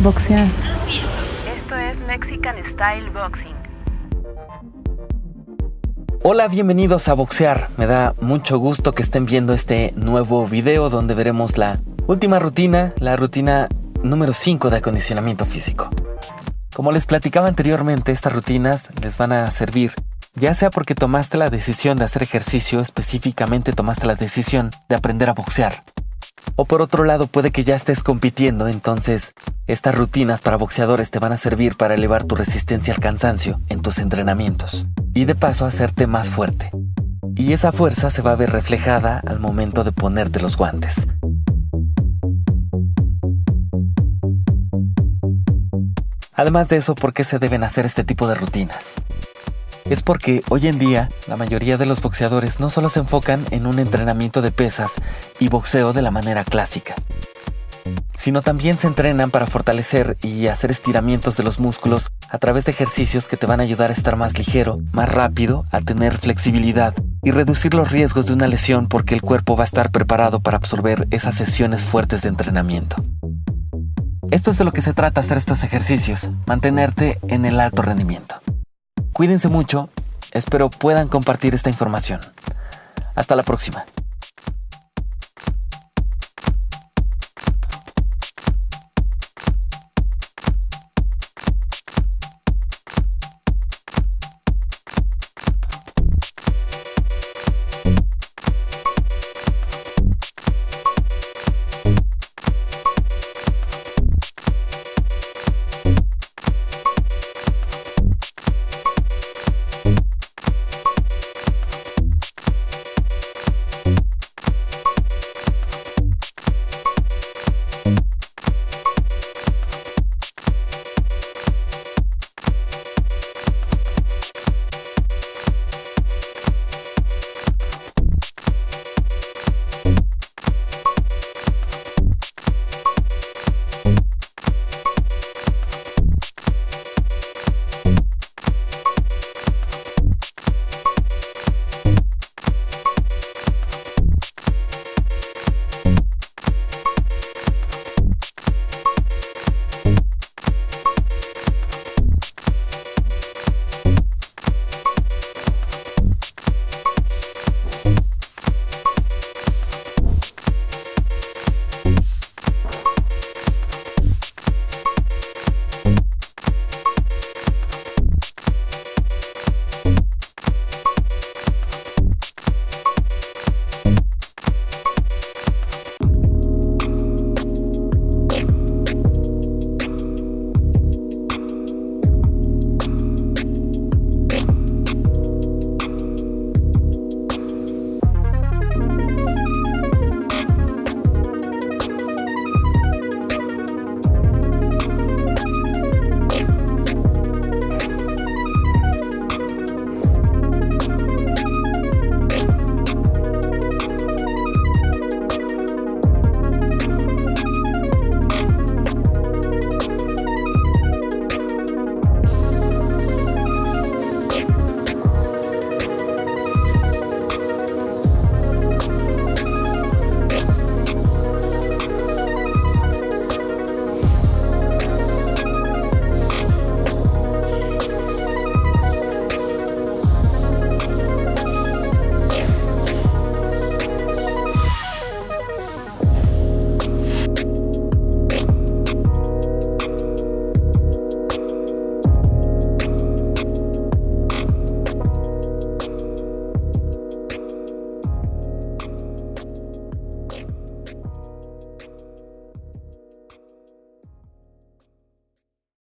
Boxear. Esto es Mexican Style Boxing. Hola, bienvenidos a Boxear. Me da mucho gusto que estén viendo este nuevo video donde veremos la última rutina, la rutina número 5 de acondicionamiento físico. Como les platicaba anteriormente, estas rutinas les van a servir ya sea porque tomaste la decisión de hacer ejercicio, específicamente tomaste la decisión de aprender a boxear. O por otro lado, puede que ya estés compitiendo, entonces estas rutinas para boxeadores te van a servir para elevar tu resistencia al cansancio en tus entrenamientos y de paso hacerte más fuerte. Y esa fuerza se va a ver reflejada al momento de ponerte los guantes. Además de eso, ¿por qué se deben hacer este tipo de rutinas? Es porque hoy en día la mayoría de los boxeadores no solo se enfocan en un entrenamiento de pesas y boxeo de la manera clásica, sino también se entrenan para fortalecer y hacer estiramientos de los músculos a través de ejercicios que te van a ayudar a estar más ligero, más rápido, a tener flexibilidad y reducir los riesgos de una lesión porque el cuerpo va a estar preparado para absorber esas sesiones fuertes de entrenamiento. Esto es de lo que se trata hacer estos ejercicios, mantenerte en el alto rendimiento. Cuídense mucho, espero puedan compartir esta información. Hasta la próxima.